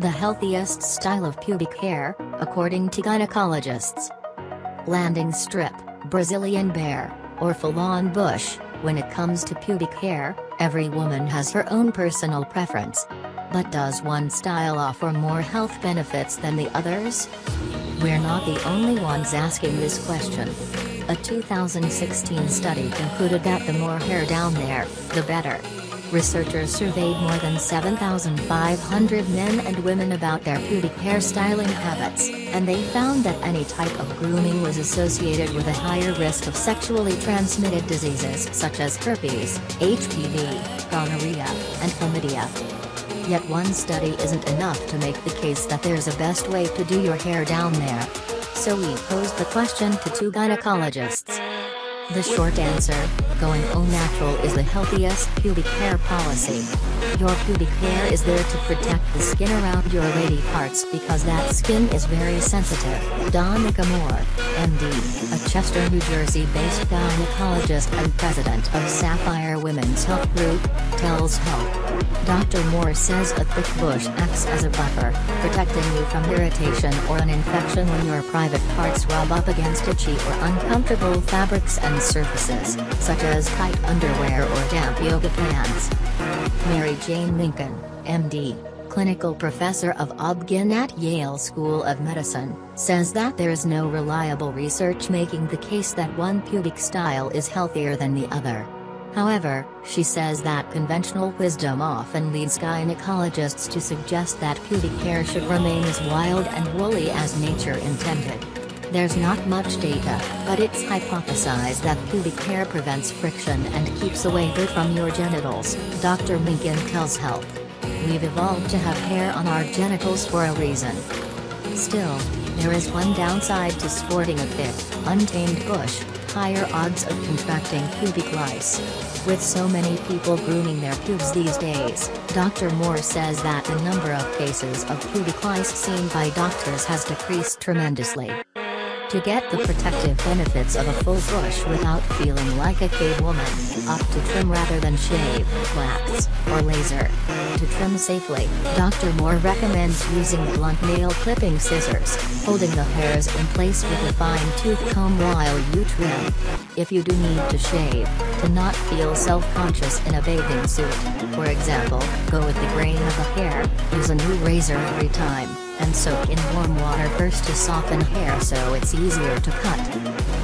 The healthiest style of pubic hair, according to gynecologists. Landing strip, Brazilian bare, or full-on bush, when it comes to pubic hair, every woman has her own personal preference. But does one style offer more health benefits than the others? We're not the only ones asking this question. A 2016 study concluded that the more hair down there, the better. Researchers surveyed more than 7,500 men and women about their pubic hair styling habits, and they found that any type of grooming was associated with a higher risk of sexually transmitted diseases such as herpes, HPV, gonorrhea, and chlamydia. Yet one study isn't enough to make the case that there's a best way to do your hair down there. So we posed the question to two gynecologists. The short answer, going all natural is the healthiest pubic hair policy. Your pubic hair is there to protect the skin around your lady parts because that skin is very sensitive. Donnica Moore, MD, a Chester, New Jersey-based gynecologist and president of Sapphire Women's Health Group, tells Health. Dr. Moore says a thick bush acts as a buffer, protecting you from irritation or an infection when your private parts rub up against itchy or uncomfortable fabrics and surfaces, such as tight underwear or damp yoga pants. Mary Jane Minkin, MD, clinical professor of Obgyn at Yale School of Medicine, says that there is no reliable research making the case that one pubic style is healthier than the other. However, she says that conventional wisdom often leads gynecologists to suggest that pubic hair should remain as wild and woolly as nature intended. There's not much data, but it's hypothesized that pubic hair prevents friction and keeps away dirt from your genitals, Dr. Minkin tells Health. We've evolved to have hair on our genitals for a reason. Still, there is one downside to sporting a thick, untamed bush, higher odds of contracting pubic lice. With so many people grooming their pubes these days, Dr. Moore says that the number of cases of pubic lice seen by doctors has decreased tremendously. To get the protective benefits of a full bush without feeling like a cave woman, opt to trim rather than shave, wax, or laser. To trim safely, Dr. Moore recommends using blunt nail clipping scissors, holding the hairs in place with a fine-tooth comb while you trim. If you do need to shave, to not feel self-conscious in a bathing suit, for example, go with the grain of a hair, use a new razor every time and soak in warm water first to soften hair so it's easier to cut.